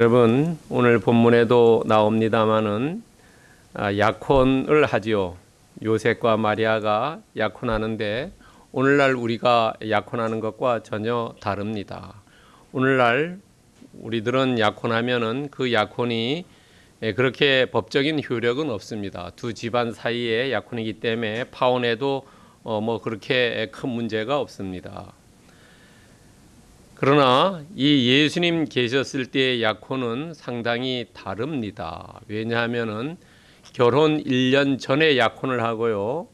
여러분 오늘 본문에도 나옵니다마는 아, 약혼을 하지요. 요셉과 마리아가 약혼하는데 오늘날 우리가 약혼하는 것과 전혀 다릅니다. 오늘날 우리들은 약혼하면은 그 약혼이 예, 그렇게 법적인 효력은 없습니다. 두 집안 사이의 약혼이기 때문에 파혼해도 어, 뭐 그렇게 큰 문제가 없습니다. 그러나 이 예수님 계셨을 때의 약혼은 상당히 다릅니다. 왜냐하면은 결혼 1년 전에 약혼을 하고요.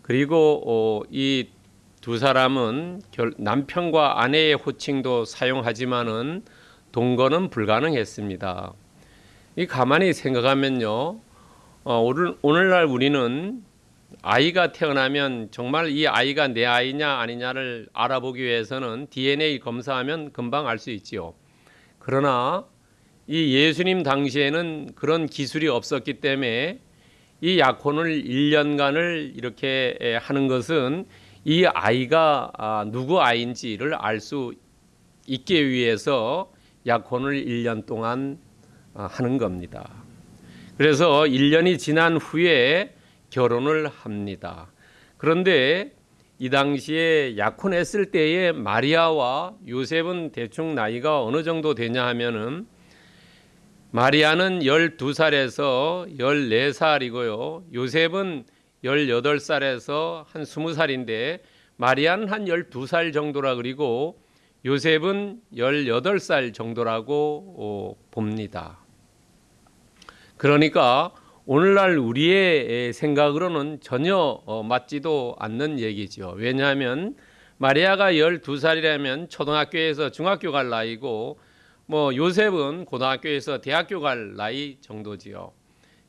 그리고 어, 이두 사람은 남편과 아내의 호칭도 사용하지만은 동거는 불가능했습니다. 이 가만히 생각하면요. 어, 오늘, 오늘날 우리는 아이가 태어나면 정말 이 아이가 내 아이냐 아니냐를 알아보기 위해서는 DNA 검사하면 금방 알 수 있지요. 그러나 이 예수님 당시에는 그런 기술이 없었기 때문에 이 약혼을 1년간을 이렇게 하는 것은 이 아이가 아, 누구 아이인지를 알 수 있기 위해서 약혼을 1년 동안 아, 하는 겁니다. 그래서 1년이 지난 후에 결혼을 합니다. 그런데 이 당시에 약혼했을 때의 마리아와 요셉은 대충 나이가 어느 정도 되냐 하면은 마리아는 12살에서 14살이고요. 요셉은 18살에서 한 20살인데 마리아는 한 12살 정도라 그리고 요셉은 18살 정도라고 어, 봅니다. 그러니까 오늘날 우리의 생각으로는 전혀 어, 맞지도 않는 얘기죠. 왜냐하면 마리아가 12살이라면 초등학교에서 중학교 갈 나이고 뭐 요셉은 고등학교에서 대학교 갈 나이 정도지요.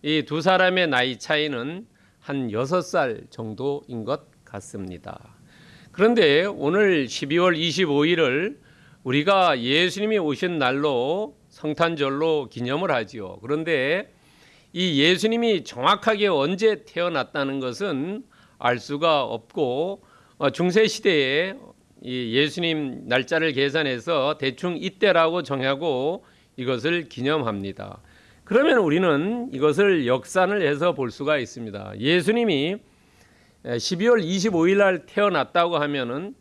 이 두 사람의 나이 차이는 한 6살 정도인 것 같습니다. 그런데 오늘 12월 25일을 우리가 예수님이 오신 날로 성탄절로 기념을 하지요. 그런데 이 예수님이 정확하게 언제 태어났다는 것은 알 수가 없고 어, 중세 시대에 이 예수님 날짜를 계산해서 대충 이때라고 정하고 이것을 기념합니다. 그러면 우리는 이것을 역산을 해서 볼 수가 있습니다. 예수님이 12월 25일 날 태어났다고 하면은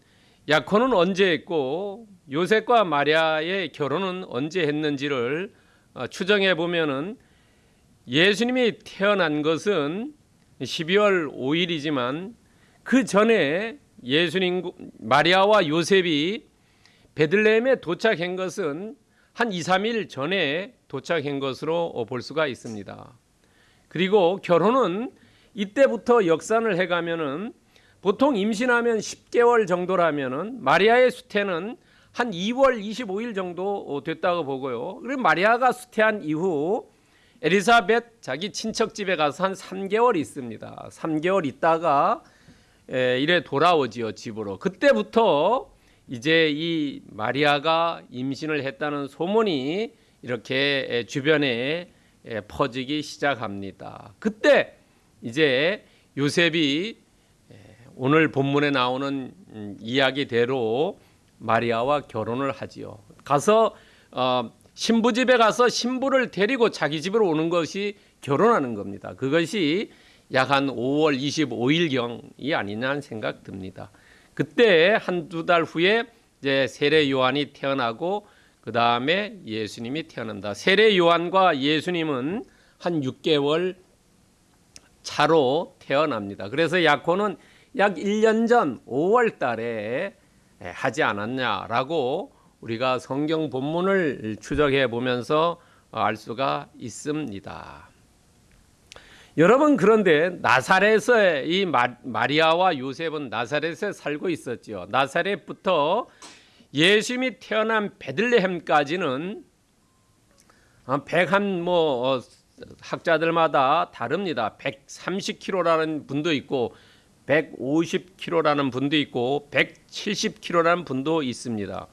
약혼은 언제 했고 요셉과 마리아의 결혼은 언제 했는지를 어, 추정해 보면은 예수님이 태어난 것은 12월 5일이지만 그 전에 예수님 마리아와 요셉이 베들레헴에 도착한 것은 한 2, 3일 전에 도착한 것으로 볼 수가 있습니다. 그리고 결혼은 이때부터 역산을 해 가면은 보통 임신하면 10개월 정도라면은 마리아의 수태는 한 2월 25일 정도 됐다고 보고요. 그리고 마리아가 수태한 이후 에리사벳 자기 친척 집에 가서 한 3개월 있습니다. 3개월 있다가 이래 돌아오지요 집으로. 그때부터 이제 이 마리아가 임신을 했다는 소문이 이렇게 주변에 퍼지기 시작합니다. 그때 이제 요셉이 오늘 본문에 나오는 음, 이야기대로 마리아와 결혼을 하지요. 가서 어, 신부 집에 가서 신부를 데리고 자기 집으로 오는 것이 결혼하는 겁니다. 그것이 약 한 5월 25일경이 아니냐 생각 듭니다. 그때 한두 달 후에 이제 세례 요한이 태어나고 그 다음에 예수님이 태어난다. 세례 요한과 예수님은 한 6개월 차로 태어납니다. 그래서 약혼은 약 1년 전 5월 달에 하지 않았냐라고 우리가 성경 본문을 추적해 보면서 알 수가 있습니다. 여러분 그런데 나사렛에 이 마 리아와 요셉은 나사렛에 살고 있었죠. 나사렛부터 예수님이 태어난 베들레헴까지는 100한 뭐 어, 학자들마다 다릅니다. 130km라는 분도 있고 150km라는 분도 있고 170km라는 분도 있습니다.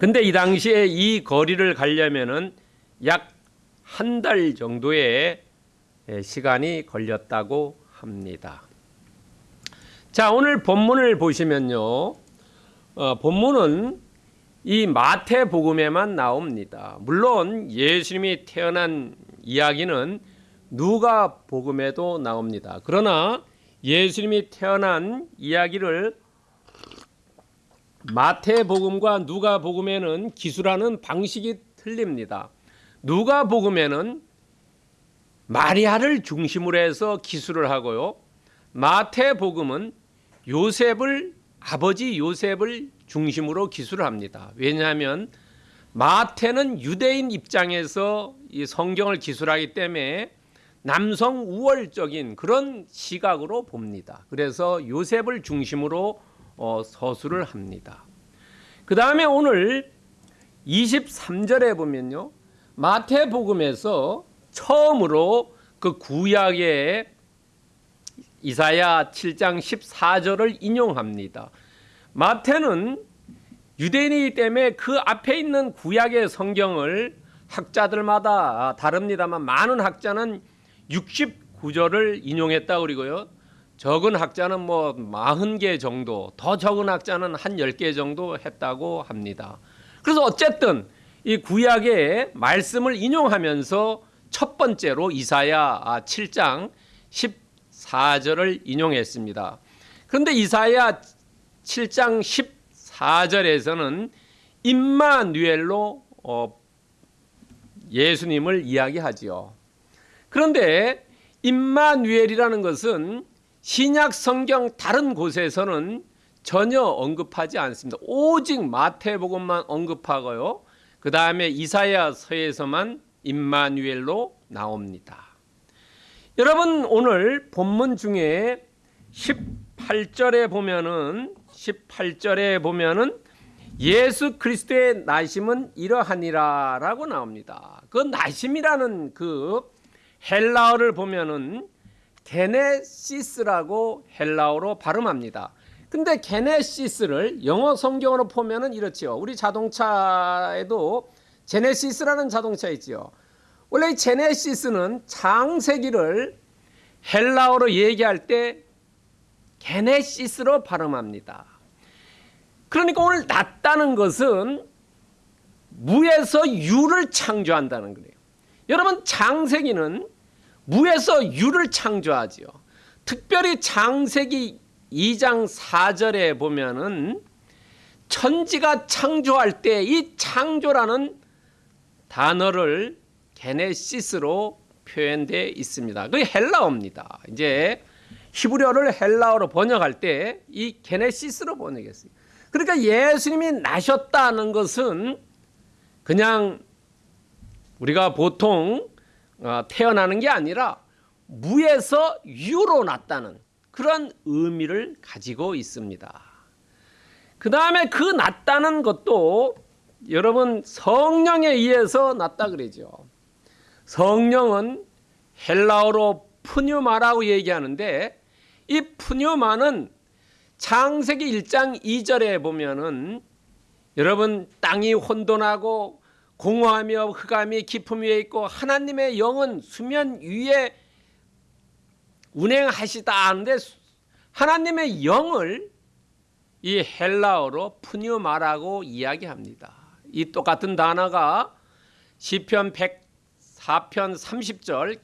근데 이 당시에 이 거리를 가려면은 약 한 달 정도의 시간이 걸렸다고 합니다. 자, 오늘 본문을 보시면요. 어, 본문은 이 마태복음에만 나옵니다. 물론 예수님이 태어난 이야기는 누가복음에도 나옵니다. 그러나 예수님이 태어난 이야기를 마태복음과 누가복음에는 기술하는 방식이 틀립니다. 누가복음에는 마리아를 중심으로 해서 기술을 하고요. 마태복음은 요셉을 아버지 요셉을 중심으로 기술을 합니다. 왜냐하면 마태는 유대인 입장에서 이 성경을 기술하기 때문에 남성 우월적인 그런 시각으로 봅니다. 그래서 요셉을 중심으로 어, 서술을 합니다. 그 다음에 오늘 23절에 보면요. 마태복음에서 처음으로 그 구약의 이사야 7장 14절을 인용합니다. 마태는 유대인이기 때문에 그 앞에 있는 구약의 성경을 학자들마다 다릅니다만 많은 학자는 69절을 인용했다 그리고요. 적은 학자는 뭐 40개 정도, 더 적은 학자는 한 10개 정도 했다고 합니다. 그래서 어쨌든 이 구약의 말씀을 인용하면서 첫 번째로 이사야 7장 14절을 인용했습니다. 그런데 이사야 7장 14절에서는 임마누엘로 어, 예수님을 이야기하지요. 그런데 임마누엘이라는 것은 신약 성경 다른 곳에서는 전혀 언급하지 않습니다. 오직 마태복음만 언급하고요. 그 다음에 이사야서에서만 임마누엘로 나옵니다. 여러분 오늘 본문 중에 18절에 보면은 18절에 보면은 예수 그리스도의 나심은 이러하니라라고 나옵니다. 그 나심이라는 그 헬라어를 보면은 게네시스라고 헬라어로 발음합니다. 근데 게네시스를 영어 성경으로 보면은 이렇지요. 우리 자동차에도 제네시스라는 자동차 있지요. 원래 이 제네시스는 창세기를 헬라어로 얘기할 때 게네시스로 발음합니다. 그러니까 오늘 낮다는 것은 무에서 유를 창조한다는 거예요. 여러분 창세기는 무에서 유를 창조하지요. 특별히 창세기 2장 4절에 보면은 천지가 창조할 때 이 창조라는 단어를 게네시스로 표현되어 있습니다. 그게 헬라어입니다. 이제 히브리어를 헬라어로 번역할 때 이 게네시스로 번역했어요. 그러니까 예수님이 나셨다는 것은 그냥 우리가 보통 어, 태어나는 게 아니라 무에서 유로 났다는 그런 의미를 가지고 있습니다. 그 다음에 그 났다는 것도 여러분 성령에 의해서 났다 그러죠. 성령은 헬라어로 푸뉴마라고 얘기하는데 이 푸뉴마는 창세기 1장 2절에 보면은 여러분 땅이 혼돈하고 공허하며 흑암이 깊음 위에 있고 하나님의 영은 수면 위에 운행하시다 하는데 하나님의 영을 이 헬라어로 푸뉴마라고 이야기합니다. 이 똑같은 단어가 시편 104편 30절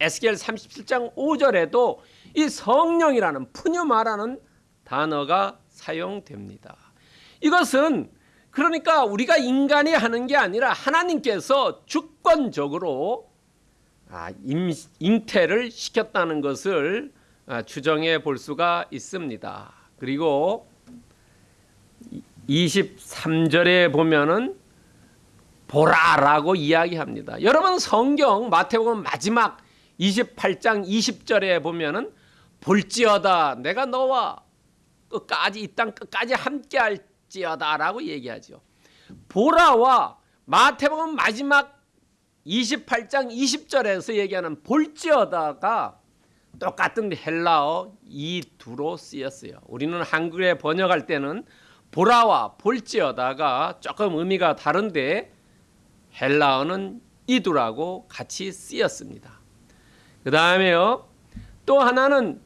에스겔 37장 5절에도 이 성령이라는 푸뉴마라는 단어가 사용됩니다. 이것은 그러니까 우리가 인간이 하는 게 아니라 하나님께서 주권적으로 아, 잉태를 시켰다는 것을 아, 추정해 볼 수가 있습니다. 그리고 23절에 보면은 보라라고 이야기합니다. 여러분 성경 마태복음 마지막 28장 20절에 보면은 볼지어다 내가 너와 끝까지 이 땅 끝까지 함께 할 지어다라고 얘기하죠. 보라와 마태복음 마지막 28장 20절에서 얘기하는 볼지어다가 똑같은 헬라어 이 두로 쓰였어요. 우리는 한글에 번역할 때는 보라와 볼지어다가 조금 의미가 다른데 헬라어는 이두라고 같이 쓰였습니다. 그 다음에요. 또 하나는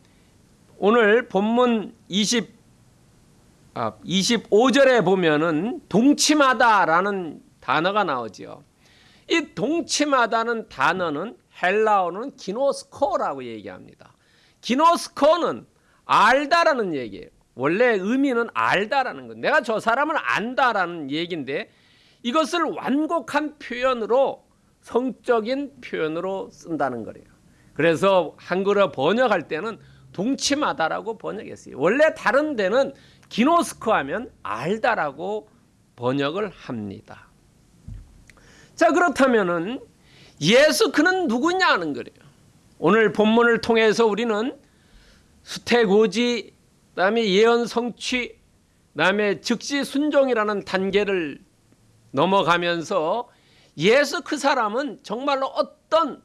오늘 본문 아, 25절에 보면은 동침하다라는 단어가 나오죠. 이 동침하다는 단어는 헬라어는 기노스코라고 얘기합니다. 기노스코는 알다라는 얘기예요. 원래 의미는 알다라는 거. 내가 저 사람을 안다라는 얘기인데 이것을 완곡한 표현으로 성적인 표현으로 쓴다는 거예요. 그래서 한글어 번역할 때는 동침하다라고 번역했어요. 원래 다른 데는 기노스코 하면 알다라고 번역을 합니다. 자, 그렇다면은 예수 그는 누구냐 하는 거예요. 오늘 본문을 통해서 우리는 수태고지, 그다음에 예언 성취, 그다음에 즉시 순종이라는 단계를 넘어가면서 예수 그 사람은 정말로 어떤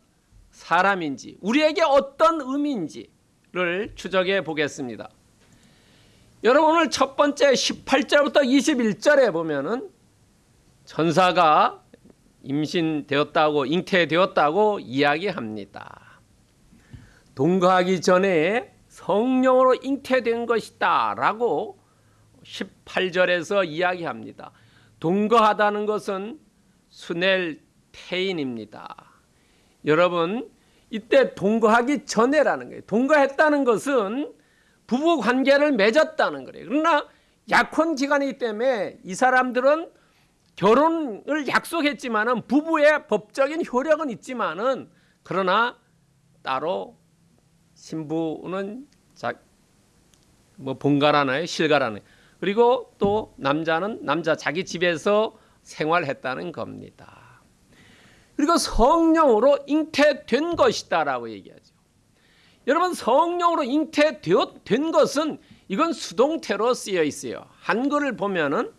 사람인지, 우리에게 어떤 의미인지를 추적해 보겠습니다. 여러분 오늘 첫 번째 18절부터 21절에 보면은 천사가 임신되었다고 잉태되었다고 이야기합니다. 동거하기 전에 성령으로 잉태된 것이다 라고 18절에서 이야기합니다. 동거하다는 것은 수넬 태인입니다. 여러분 이때 동거하기 전에라는 거예요. 동거했다는 것은 부부 관계를 맺었다는 거예요. 그러나 약혼 기간이기 때문에 이 사람들은 결혼을 약속했지만은 부부의 법적인 효력은 있지만은 그러나 따로 신부는 자, 뭐 본가라나요, 실가라나요. 그리고 또 남자는 남자 자기 집에서 생활했다는 겁니다. 그리고 성령으로 잉태된 것이다라고 얘기하죠. 여러분 성령으로 잉태된 것은 이건 수동태로 쓰여 있어요. 한글을 보면은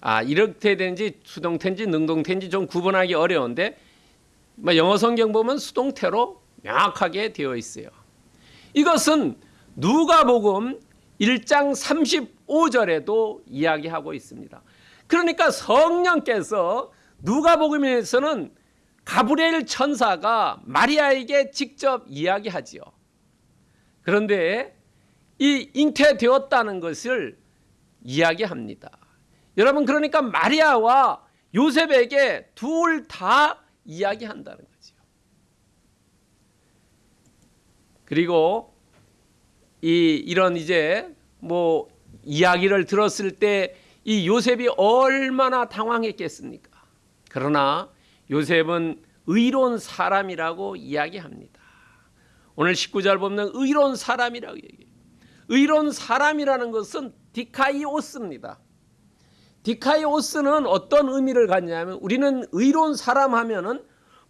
아 이렇게 되는지 수동태인지 능동태인지 좀 구분하기 어려운데 뭐 영어 성경 보면 수동태로 명확하게 되어 있어요. 이것은 누가복음 1장 35절에도 이야기하고 있습니다. 그러니까 성령께서 누가복음에서는 가브리엘 천사가 마리아에게 직접 이야기하지요. 그런데 이 잉태되었다는 것을 이야기합니다. 여러분 그러니까 마리아와 요셉에게 둘 다 이야기한다는 거죠. 그리고 이 이런 이제 뭐 이야기를 들었을 때 이 요셉이 얼마나 당황했겠습니까? 그러나 요셉은 의로운 사람이라고 이야기합니다. 오늘 19절 보면 의로운 사람이라고 얘기해요. 의로운 사람이라는 것은 디카이오스입니다. 디카이오스는 어떤 의미를 갖냐면 우리는 의로운 사람 하면은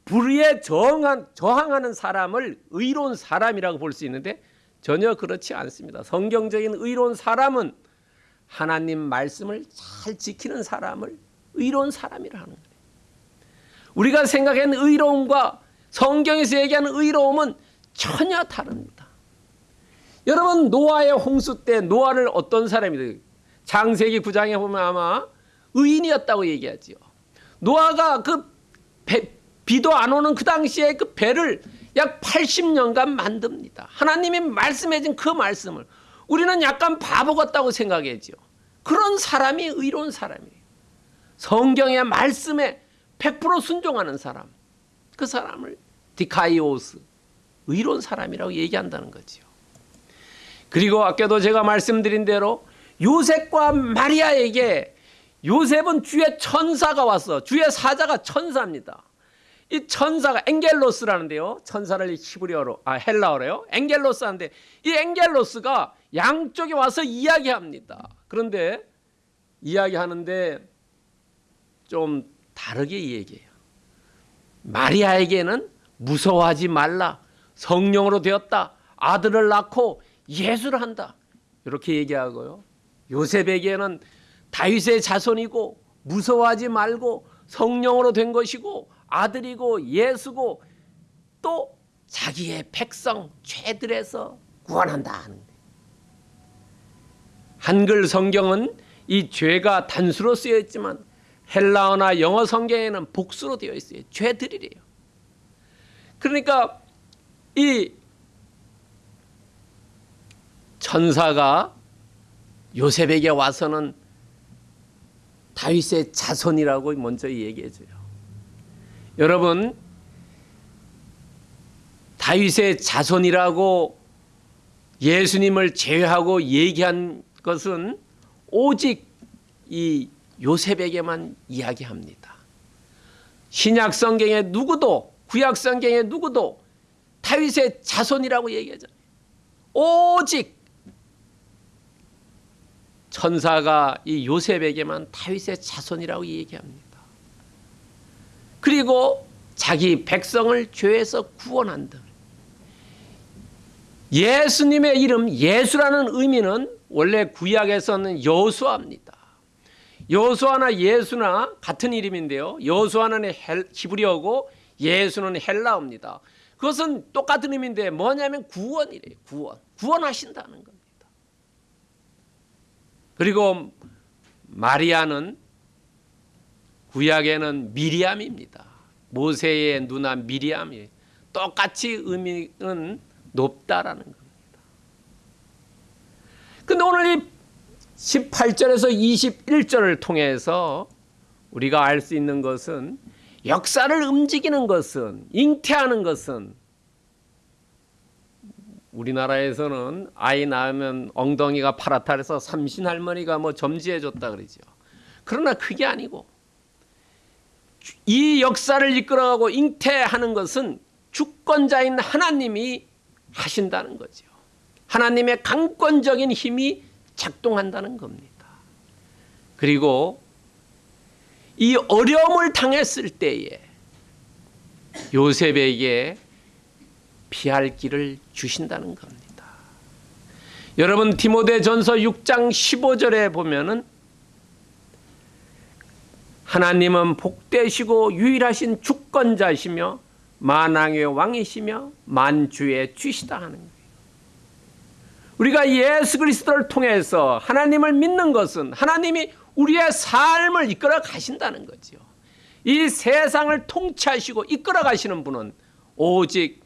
불의에 저항한, 저항하는 사람을 의로운 사람이라고 볼 수 있는데 전혀 그렇지 않습니다. 성경적인 의로운 사람은 하나님 말씀을 잘 지키는 사람을 의로운 사람이라 하는 거예요. 우리가 생각하는 의로움과 성경에서 얘기하는 의로움은 전혀 다릅니다. 여러분 노아의 홍수 때 노아를 어떤 사람이 장세기 9장에 보면 아마 의인이었다고 얘기하지요. 노아가 그 배, 비도 안 오는 그 당시에 그 배를 약 80년간 만듭니다. 하나님이 말씀해 준 그 말씀을 우리는 약간 바보 같다고 생각하지요. 그런 사람이 의로운 사람이에요. 성경의 말씀에 100% 순종하는 사람. 그 사람을 디카이오스 의로운 사람이라고 얘기한다는 거지요. 그리고 아까도 제가 말씀드린 대로 요셉과 마리아에게 요셉은 주의 천사가 왔어. 주의 사자가 천사입니다. 이 천사가 엥겔로스라는데요. 천사를 히브리어로 아 헬라어로요. 엥겔로스한데 이 엥겔로스가 양쪽에 와서 이야기합니다. 그런데 이야기하는데 좀 다르게 얘기해요. 마리아에게는 무서워하지 말라. 성령으로 되었다. 아들을 낳고 예수를 한다. 이렇게 얘기하고요. 요셉에게는 다윗의 자손이고 무서워하지 말고 성령으로 된 것이고 아들이고 예수고 또 자기의 백성 죄들에서 구원한다 한글 성경은 이 죄가 단수로 쓰여 있지만 헬라어나 영어 성경에는 복수로 되어 있어요. 죄들이래요. 그러니까 이 천사가 요셉에게 와서는 다윗의 자손이라고 먼저 얘기해 줘요. 여러분 다윗의 자손이라고 예수님을 제외하고 얘기한 것은 오직 이 요셉에게만 이야기합니다. 신약 성경에 누구도 구약 성경에 누구도 다윗의 자손이라고 얘기하잖아요. 오직 천사가 이 요셉에게만 다윗의 자손이라고 얘기합니다. 그리고 자기 백성을 죄에서 구원한다. 예수님의 이름 예수라는 의미는 원래 구약에서는 여수아입니다. 여수아나 예수나 같은 이름인데요. 여수아는 히브리어고 예수는 헬라어입니다. 그것은 똑같은 의미인데 뭐냐면 구원이래요. 구원. 구원하신다는 겁니다. 그리고 마리아는 구약에는 미리암입니다. 모세의 누나 미리암이 똑같이 의미는 높다라는 겁니다. 근데 오늘 이 18절에서 21절을 통해서 우리가 알 수 있는 것은 역사를 움직이는 것은 잉태하는 것은 우리나라에서는 아이 낳으면 엉덩이가 파랗다 해서 삼신 할머니가 뭐 점지해 줬다 그러죠. 그러나 그게 아니고 이 역사를 이끌어가고 잉태하는 것은 주권자인 하나님이 하신다는 거죠. 하나님의 강권적인 힘이 작동한다는 겁니다. 그리고 이 어려움을 당했을 때에 요셉에게 피할 길을 주신다는 겁니다. 여러분 디모데 전서 6장 15절에 보면은 하나님은 복되시고 유일하신 주권자시며 만왕의 왕이시며 만주의 주시다 하는 거예요. 우리가 예수 그리스도를 통해서 하나님을 믿는 것은 하나님이 우리의 삶을 이끌어 가신다는 거죠. 이 세상을 통치하시고 이끌어 가시는 분은 오직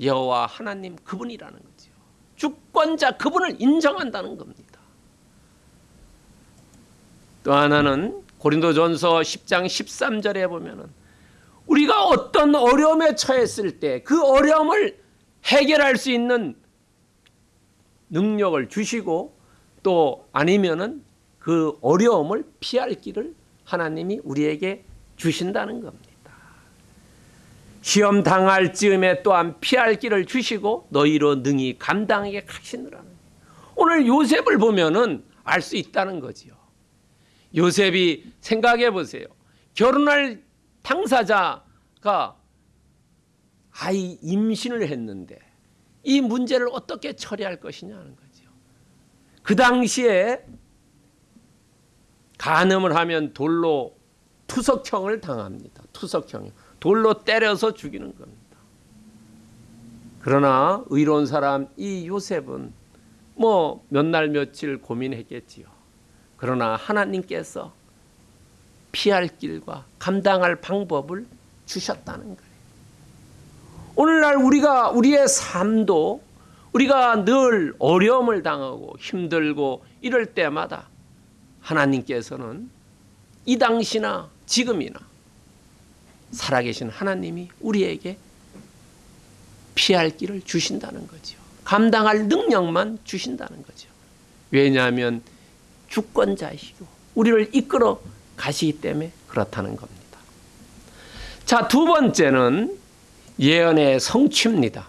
여호와 하나님 그분이라는 거죠. 주권자 그분을 인정한다는 겁니다. 또 하나는 고린도전서 10장 13절에 보면은 우리가 어떤 어려움에 처했을 때 그 어려움을 해결할 수 있는 능력을 주시고 또 아니면은 그 어려움을 피할 길을 하나님이 우리에게 주신다는 겁니다. 시험 당할 즈음에 또한 피할 길을 주시고 너희로 능히 감당하게 하시느라는 오늘 요셉을 보면은 알 수 있다는 거지요. 요셉이 생각해 보세요. 결혼할 당사자가 아이 임신을 했는데 이 문제를 어떻게 처리할 것이냐는 거죠. 그 당시에 간음을 하면 돌로 투석형을 당합니다. 투석형. 돌로 때려서 죽이는 겁니다. 그러나 의로운 사람 이 요셉은 뭐 몇 날 며칠 고민했겠지요. 그러나 하나님께서 피할 길과 감당할 방법을 주셨다는 거예요. 오늘날 우리가 우리의 삶도 우리가 늘 어려움을 당하고 힘들고 이럴 때마다 하나님께서는 이 당시나 지금이나 살아계신 하나님이 우리에게 피할 길을 주신다는 거죠. 감당할 능력만 주신다는 거죠. 왜냐하면 주권자이시고 우리를 이끌어 가시기 때문에 그렇다는 겁니다. 자, 두 번째는 예언의 성취입니다.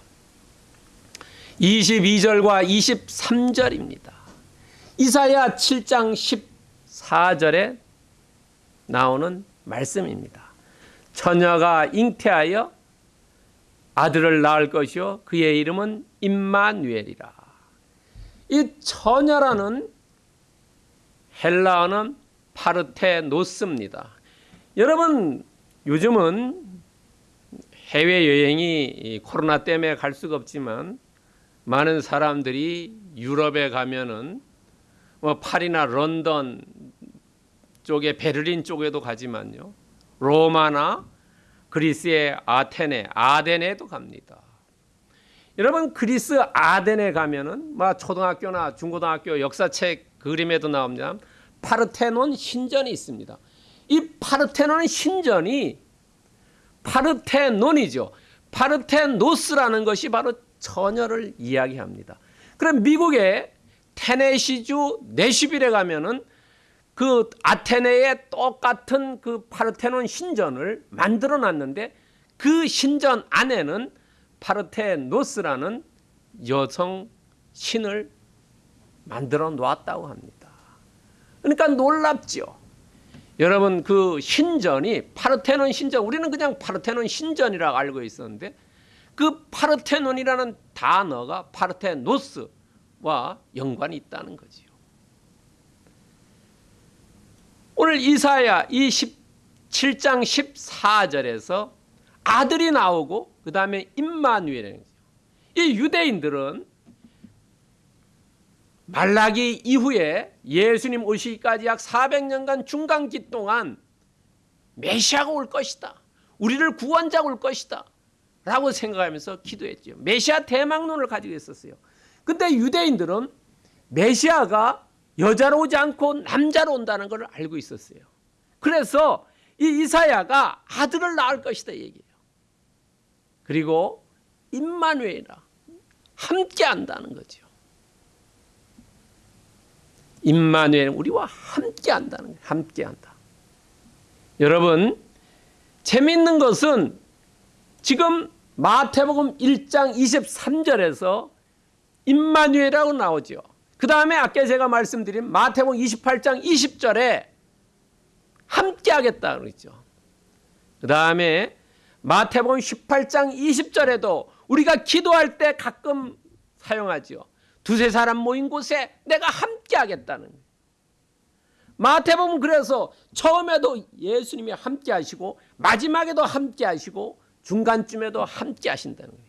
22절과 23절입니다. 이사야 7장 14절에 나오는 말씀입니다. 처녀가 잉태하여 아들을 낳을 것이요 그의 이름은 임마누엘이라. 이 처녀라는 헬라어는 파르테노스입니다. 여러분 요즘은 해외 여행이 코로나 때문에 갈 수가 없지만 많은 사람들이 유럽에 가면은 뭐 파리나 런던 쪽에 베를린 쪽에도 가지만요. 로마나 그리스의 아테네, 아덴에도 갑니다. 여러분 그리스 아덴에 가면은 뭐 초등학교나 중고등학교 역사책 그 그림에도 나옵니다. 파르테논 신전이 있습니다. 이 파르테논 신전이 파르테논이죠. 파르테노스라는 것이 바로 처녀를 이야기합니다. 그럼 미국의 테네시주 내시빌에 가면은 그 아테네의 똑같은 그 파르테논 신전을 만들어 놨는데 그 신전 안에는 파르테노스라는 여성 신을 만들어 놓았다고 합니다. 그러니까 놀랍죠. 여러분 그 신전이 파르테논 신전 우리는 그냥 파르테논 신전이라고 알고 있었는데 그 파르테논이라는 단어가 파르테노스 와 연관이 있다는 거지요. 오늘 이사야 이 17장 14절에서 아들이 나오고 그 다음에 임마누엘이 이 유대인들은 말라기 이후에 예수님 오시기까지 약 400년간 중간기 동안 메시아가 올 것이다. 우리를 구원자가 올 것이다. 라고 생각하면서 기도했죠. 메시아 대망론을 가지고 있었어요. 근데 유대인들은 메시아가 여자로 오지 않고 남자로 온다는 걸 알고 있었어요. 그래서 이 이사야가 아들을 낳을 것이다 얘기해요. 그리고 임마누엘이라 함께 한다는 거죠. 임마누엘은 우리와 함께 한다는 거예요. 함께 한다. 여러분 재미있는 것은 지금 마태복음 1장 23절에서 임마누엘이라고 나오죠. 그 다음에 아까 제가 말씀드린 마태복음 28장 20절에 함께 하겠다 그랬죠. 그 다음에 마태복음 18장 20절에도 우리가 기도할 때 가끔 사용하죠. 두세 사람 모인 곳에 내가 함께 하겠다는. 마태복음 그래서 처음에도 예수님이 함께 하시고 마지막에도 함께 하시고 중간쯤에도 함께 하신다는 거예요.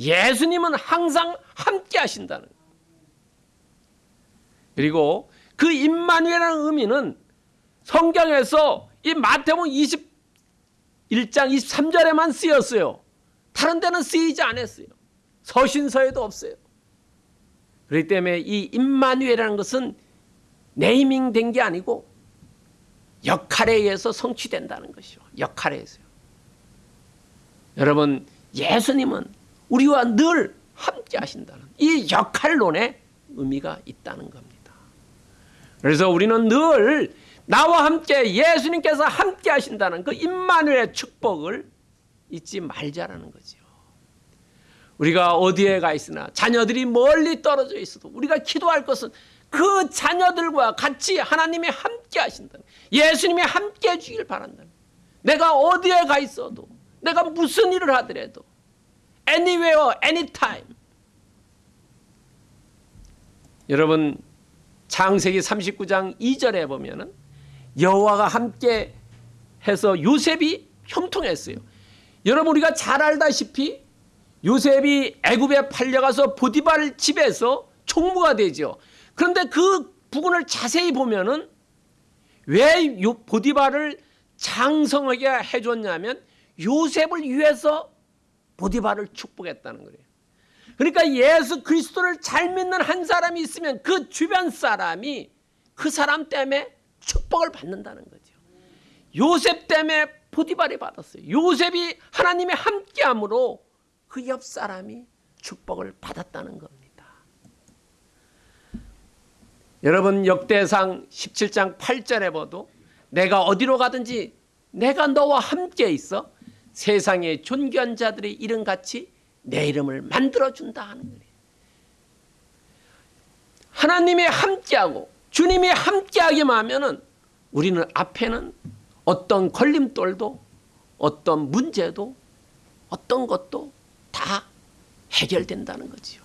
예수님은 항상 함께 하신다는. 그리고 그 임마누엘이라는 의미는 성경에서 이 마태복음 21장 23절에만 쓰였어요. 다른 데는 쓰이지 않았어요. 서신서에도 없어요. 그렇기 때문에 이 임마누엘이라는 것은 네이밍 된 게 아니고 역할에 의해서 성취된다는 것이요. 역할에 의해서요. 여러분 예수님은 우리와 늘 함께 하신다는 이 역할론에 의미가 있다는 겁니다. 그래서 우리는 늘 나와 함께 예수님께서 함께 하신다는 그 임마누의 축복을 잊지 말자라는 거죠. 우리가 어디에 가 있으나 자녀들이 멀리 떨어져 있어도 우리가 기도할 것은 그 자녀들과 같이 하나님이 함께 하신다. 예수님이 함께 해주길 바란다. 내가 어디에 가 있어도 내가 무슨 일을 하더라도 anywhere, anytime 여러분 창세기 39장 2절에 보면은 여호와가 함께 해서 요셉이 형통했어요. 여러분 우리가 잘 알다시피 요셉이 애굽에 팔려가서 보디발 집에서 총무가 되죠. 그런데 그 부분을 자세히 보면은 왜 보디발을 장성하게 해줬냐면 요셉을 위해서 보디발을 축복했다는 거예요. 그러니까 예수 그리스도를 잘 믿는 한 사람이 있으면 그 주변 사람이 그 사람 때문에 축복을 받는다는 거죠. 요셉 때문에 보디발이 받았어요. 요셉이 하나님의 함께함으로 그 옆 사람이 축복을 받았다는 겁니다. 여러분 역대상 17장 8절에 보도 내가 어디로 가든지 내가 너와 함께 있어 세상의 존귀한 자들의 이름같이 내 이름을 만들어준다 하는 거예요. 하나님이 함께하고 주님이 함께하기만 하면은 우리는 앞에는 어떤 걸림돌도 어떤 문제도 어떤 것도 다 해결된다는 거지요.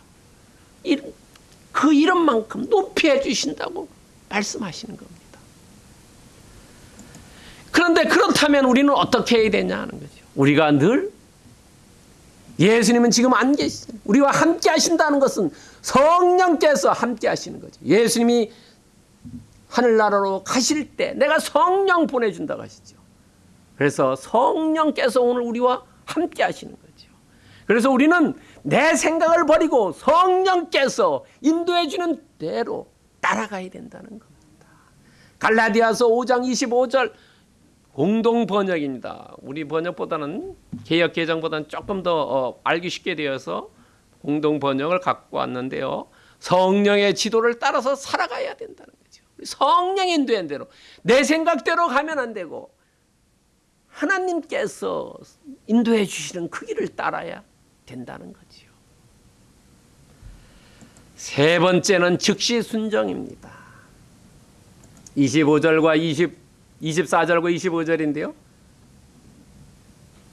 그 이름만큼 높이 해주신다고 말씀하시는 겁니다. 그런데 그렇다면 우리는 어떻게 해야 되냐 하는 거죠. 우리가 늘 예수님은 지금 안 계시죠. 우리와 함께 하신다는 것은 성령께서 함께 하시는 거죠. 예수님이 하늘나라로 가실 때 내가 성령 보내준다고 하시죠. 그래서 성령께서 오늘 우리와 함께 하시는 거죠. 그래서 우리는 내 생각을 버리고 성령께서 인도해 주는 대로 따라가야 된다는 겁니다. 갈라디아서 5장 25절 공동 번역입니다. 우리 번역보다는 개혁 개정보다는 조금 더 어, 알기 쉽게 되어서 공동 번역을 갖고 왔는데요. 성령의 지도를 따라서 살아가야 된다는 거죠. 성령 인도한 대로 내 생각대로 가면 안 되고 하나님께서 인도해 주시는 그 길을 따라야 된다는 거지요. 세 번째는 즉시 순정입니다. 25절과 20, 24절과 25절인데요.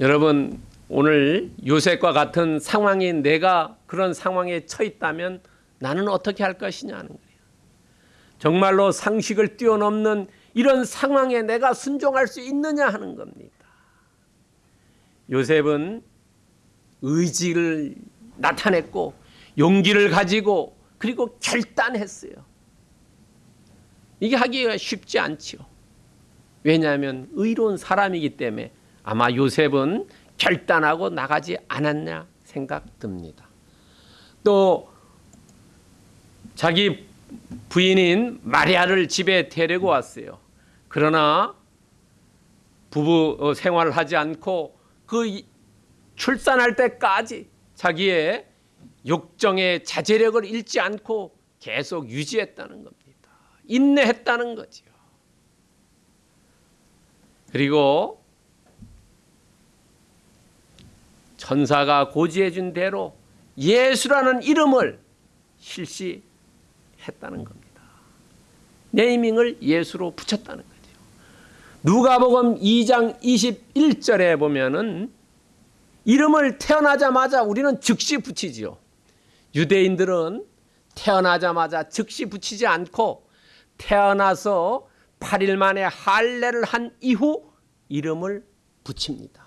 여러분 오늘 요셉과 같은 상황이 내가 그런 상황에 처 있다면 나는 어떻게 할 것이냐 하는 거예요. 정말로 상식을 뛰어넘는 이런 상황에 내가 순종할 수 있느냐 하는 겁니다. 요셉은 의지를 나타냈고 용기를 가지고 그리고 결단했어요. 이게 하기가 쉽지 않지요. 왜냐하면 의로운 사람이기 때문에 아마 요셉은 결단하고 나가지 않았냐 생각됩니다. 또 자기 부인인 마리아를 집에 데리고 왔어요. 그러나 부부 어, 생활을 하지 않고 그 이- 출산할 때까지 자기의 욕정의 자제력을 잃지 않고 계속 유지했다는 겁니다. 인내했다는 거지요. 그리고 천사가 고지해 준 대로 예수라는 이름을 실시했다는 겁니다. 네이밍을 예수로 붙였다는 거죠. 누가복음 2장 21절에 보면은 이름을 태어나자마자 우리는 즉시 붙이지요. 유대인들은 태어나자마자 즉시 붙이지 않고 태어나서 8일 만에 할례를 한 이후 이름을 붙입니다.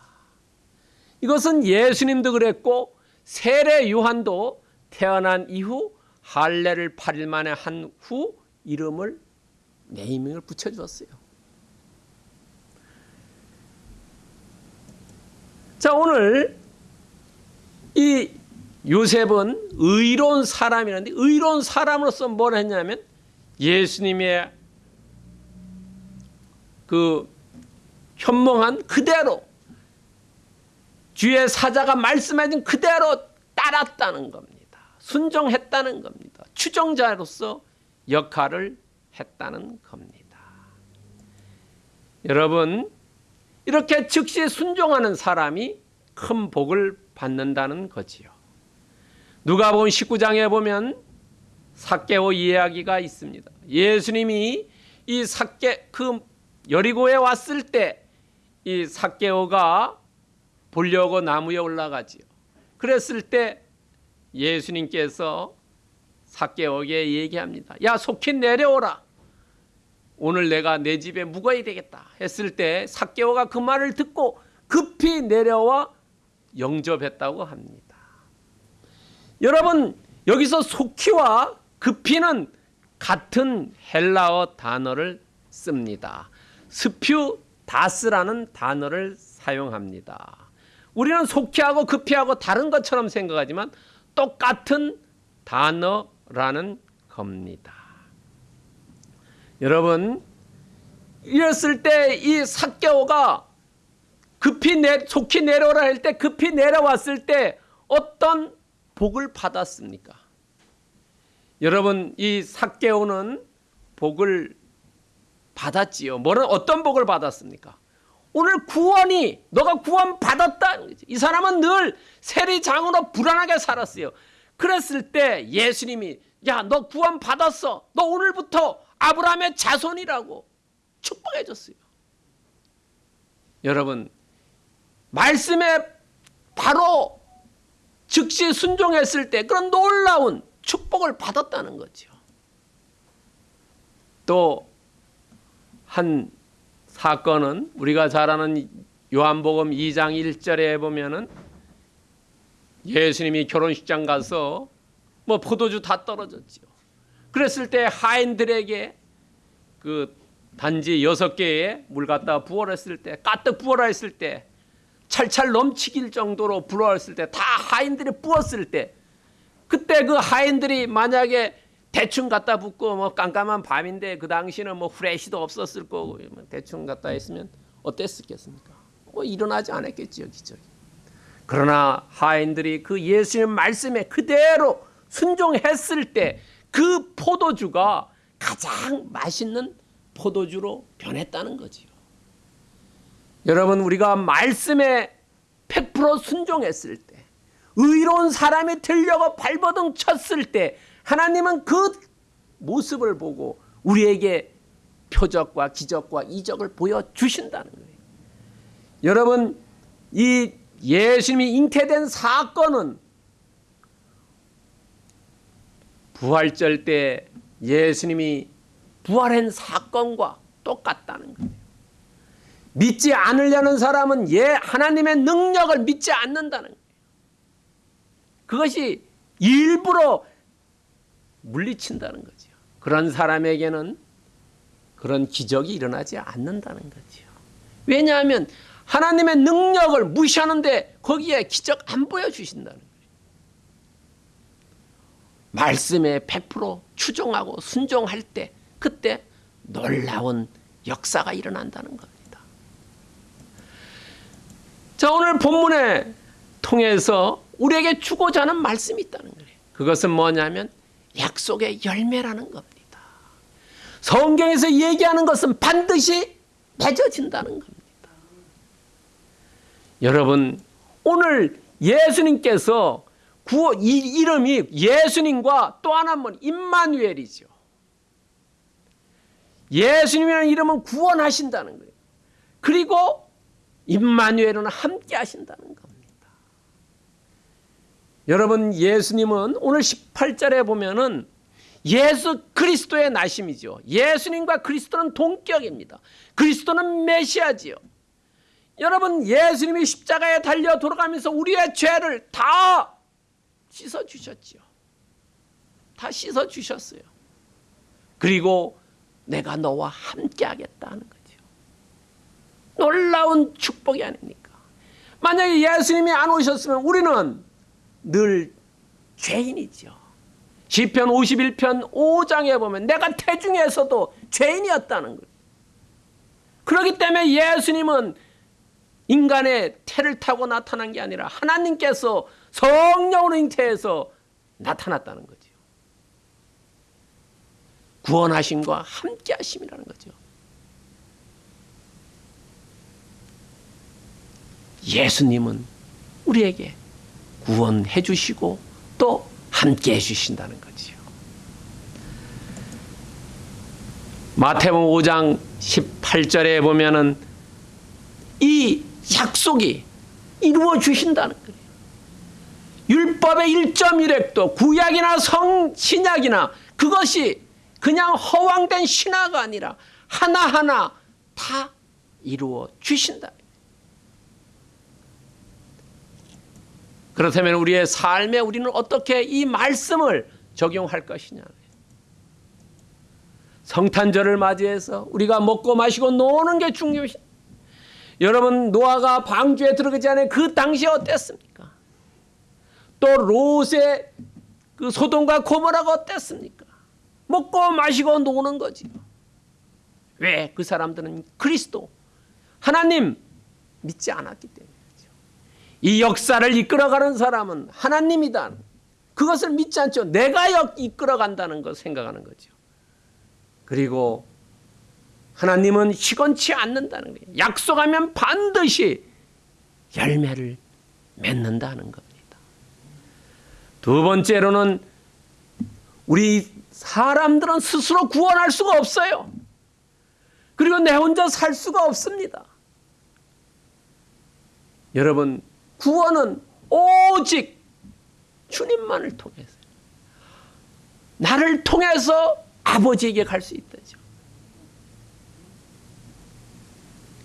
이것은 예수님도 그랬고 세례 요한도 태어난 이후 할례를 8일 만에 한 후 이름을 네이밍을 붙여 주었어요. 자, 오늘 이 요셉은 의로운 사람이라는데 의로운 사람으로서 뭘 했냐면 예수님의 그 현몽한 그대로 주의 사자가 말씀해준 그대로 따랐다는 겁니다. 순종했다는 겁니다. 추종자로서 역할을 했다는 겁니다. 여러분 이렇게 즉시 순종하는 사람이 큰 복을 받는다는 거지요. 누가복음 19장에 보면 삭개오 이야기가 있습니다. 예수님이 이 삭개 그 여리고에 왔을 때이 삭개오가 보려고 나무에 올라가지요. 그랬을 때 예수님께서 삭개오에게 얘기합니다. 야 속히 내려오라. 오늘 내가 내 집에 묵어야 되겠다 했을 때 삭개오가 그 말을 듣고 급히 내려와 영접했다고 합니다. 여러분 여기서 속히와 급히는 같은 헬라어 단어를 씁니다. 스퓨 다스라는 단어를 사용합니다. 우리는 속히하고 급히하고 다른 것처럼 생각하지만 똑같은 단어라는 겁니다. 여러분 이랬을 때이 삭개오가 급히 내 속히 내려오라 할 때 급히 내려왔을 때 어떤 복을 받았습니까? 여러분 이 삭개오는 복을 받았지요. 뭐는 어떤 복을 받았습니까? 오늘 구원이 너가 구원 받았다. 이 사람은 늘 세리장으로 불안하게 살았어요. 그랬을 때 예수님이 야 너 구원 받았어. 너 오늘부터 아브라함의 자손이라고 축복해 줬어요. 여러분 말씀에 바로 즉시 순종했을 때 그런 놀라운 축복을 받았다는 거죠. 또 한 사건은 우리가 잘 아는 요한복음 2장 1절에 보면은 예수님이 결혼식장 가서 뭐 포도주 다 떨어졌지요. 그랬을 때 하인들에게 그 단지 여섯 개의 물 갖다 부어했을 때 가득 부어라 했을 때 찰찰 넘치길 정도로 불어했을 때 다 하인들이 부었을 때 그때 그 하인들이 만약에 대충 갖다 붓고 뭐 깜깜한 밤인데 그 당시는 뭐 후레쉬도 없었을 거고 뭐 대충 갖다 했으면 어땠겠습니까? 뭐 일어나지 않았겠지요 기적이. 그러나 하인들이 그 예수님 말씀에 그대로 순종했을 때 그 포도주가 가장 맛있는 포도주로 변했다는 거지요. 여러분 우리가 말씀에 100% 순종했을 때 의로운 사람이 되려고 발버둥 쳤을 때 하나님은 그 모습을 보고 우리에게 표적과 기적과 이적을 보여주신다는 거예요. 여러분 이 예수님이 잉태된 사건은 부활절 때 예수님이 부활한 사건과 똑같다는 거예요. 믿지 않으려는 사람은 예 하나님의 능력을 믿지 않는다는 거예요. 그것이 일부러 물리친다는 거죠. 그런 사람에게는 그런 기적이 일어나지 않는다는 거죠. 왜냐하면 하나님의 능력을 무시하는데 거기에 기적 안 보여주신다는 거예요. 말씀에 100% 추종하고 순종할 때 그때 놀라운 역사가 일어난다는 겁니다. 자 오늘 본문에 통해서 우리에게 주고자 하는 말씀이 있다는 거예요. 그것은 뭐냐면 약속의 열매라는 겁니다. 성경에서 얘기하는 것은 반드시 맺어진다는 겁니다. 여러분 오늘 예수님께서 구호 이 이름이 예수님과 또 하나 뭐 임마누엘이죠. 예수님이라는 이름은 구원하신다는 거예요. 그리고 임마누엘은 함께 하신다는 겁니다. 여러분 예수님은 오늘 18절에 보면은 예수 그리스도의 나심이죠. 예수님과 그리스도는 동격입니다. 그리스도는 메시아지요. 여러분 예수님이 십자가에 달려 돌아가면서 우리의 죄를 다 씻어 주셨지요. 다 씻어 주셨어요. 그리고 내가 너와 함께 하겠다는 거죠. 놀라운 축복이 아닙니까? 만약에 예수님이 안 오셨으면 우리는 늘 죄인이죠. 시편 51편 5장에 보면 내가 태중에서도 죄인이었다는 거예요. 그렇기 때문에 예수님은 인간의 태를 타고 나타난 게 아니라 하나님께서 성령으로 잉태해서 나타났다는 거죠. 구원하심과 함께 하심이라는 거죠. 예수님은 우리에게 구원해 주시고 또 함께 해 주신다는 거지요. 마태복음 5장 18절에 보면은 이 약속이 이루어 주신다는 거예요. 율법의 1.1획도 구약이나 성 신약이나 그것이 그냥 허황된 신화가 아니라 하나하나 다 이루어 주신다. 그렇다면 우리의 삶에 우리는 어떻게 이 말씀을 적용할 것이냐. 성탄절을 맞이해서 우리가 먹고 마시고 노는 게 중요시. 여러분 노아가 방주에 들어가기 전에 그 당시 어땠습니까? 또 롯의 그 소돔과 고모라가 어땠습니까? 먹고 마시고 노는 거지요. 왜? 그 사람들은 그리스도 하나님 믿지 않았기 때문에. 이 역사를 이끌어가는 사람은 하나님이다. 그것을 믿지 않죠. 내가 이끌어간다는 걸 생각하는 거죠. 그리고 하나님은 시건치 않는다는 거예요. 약속하면 반드시 열매를 맺는다는 겁니다. 두 번째로는 우리 사람들은 스스로 구원할 수가 없어요. 그리고 내 혼자 살 수가 없습니다. 여러분 구원은 오직 주님만을 통해서 나를 통해서 아버지에게 갈 수 있다죠.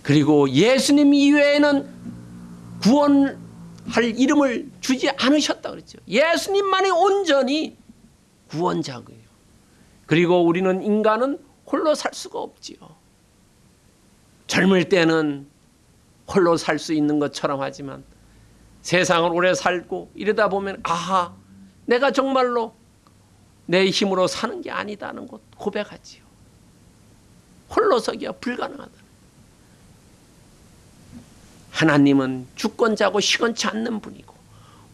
그리고 예수님 이외에는 구원할 이름을 주지 않으셨다 그랬죠. 예수님만이 온전히 구원자고요. 그리고 우리는 인간은 홀로 살 수가 없지요. 젊을 때는 홀로 살 수 있는 것처럼 하지만 세상을 오래 살고 이러다 보면 아하 내가 정말로 내 힘으로 사는 게 아니다는 것 고백하지요. 홀로서기가 불가능하다. 하나님은 주권자고 시건치 않는 분이고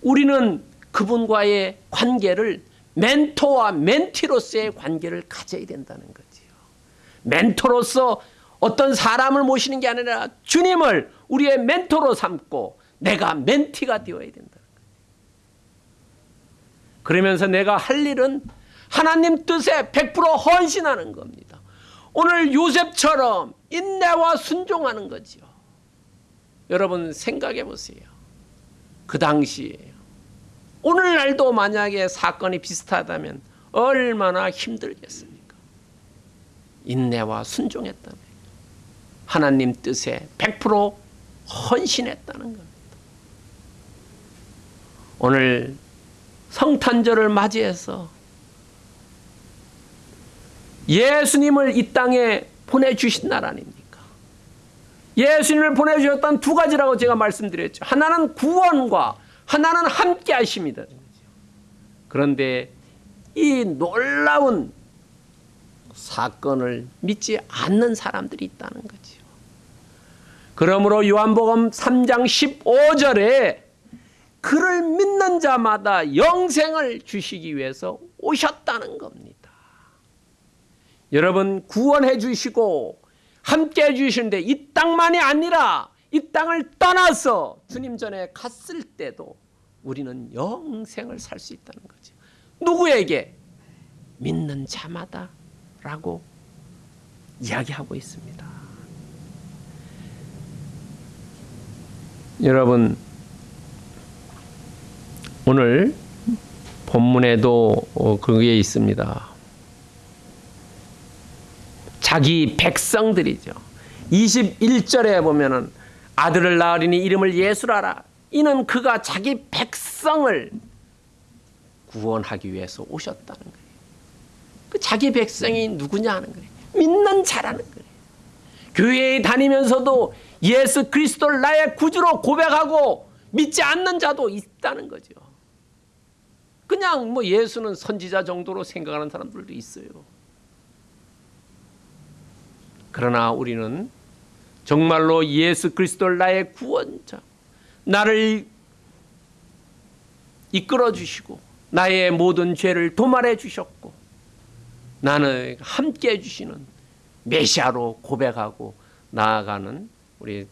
우리는 그분과의 관계를 멘토와 멘티로서의 관계를 가져야 된다는 거지요. 멘토로서 어떤 사람을 모시는 게 아니라 주님을 우리의 멘토로 삼고 내가 멘티가 되어야 거예요. 그러면서 내가 할 일은 하나님 뜻에 100% 헌신하는 겁니다. 오늘 요셉처럼 인내와 순종하는 거지요. 여러분 생각해 보세요. 그 당시에요. 오늘날도 만약에 사건이 비슷하다면 얼마나 힘들겠습니까? 인내와 순종했다면 하나님 뜻에 100% 헌신했다는 겁니다. 오늘 성탄절을 맞이해서 예수님을 이 땅에 보내주신 날 아닙니까? 예수님을 보내주셨던 두 가지라고 제가 말씀드렸죠. 하나는 구원과 하나는 함께 하심이다. 그런데 이 놀라운 사건을 믿지 않는 사람들이 있다는 거지요. 그러므로 요한복음 3장 15절에 그를 믿는 자마다 영생을 주시기 위해서 오셨다는 겁니다. 여러분 구원해 주시고 함께 해 주시는데 이 땅만이 아니라 이 땅을 떠나서 주님 전에 갔을 때도 우리는 영생을 살 수 있다는 거죠. 누구에게? 믿는 자마다 라고 이야기하고 있습니다. 여러분 오늘 본문에도 어, 그게 있습니다. 자기 백성들이죠. 21절에 보면은 아들을 낳으리니 이름을 예수라라. 이는 그가 자기 백성을 구원하기 위해서 오셨다는 거예요. 그 자기 백성이 누구냐 하는 거예요. 믿는 자라는 거예요. 교회에 다니면서도 예수 그리스도를 나의 구주로 고백하고 믿지 않는 자도 있다는 거죠. 그냥 뭐 예수는 선지자 정도로 생각하는 사람들도 있어요. 그러나 우리는 정말로 예수 그리스도를 나의 구원자, 나를 이끌어 주시고 나의 모든 죄를 도말해 주셨고 나는 함께 해 주시는 메시아로 고백하고 나아가는 우리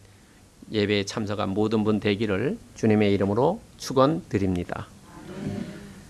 예배에 참석한 모든 분 되기를 주님의 이름으로 축원드립니다.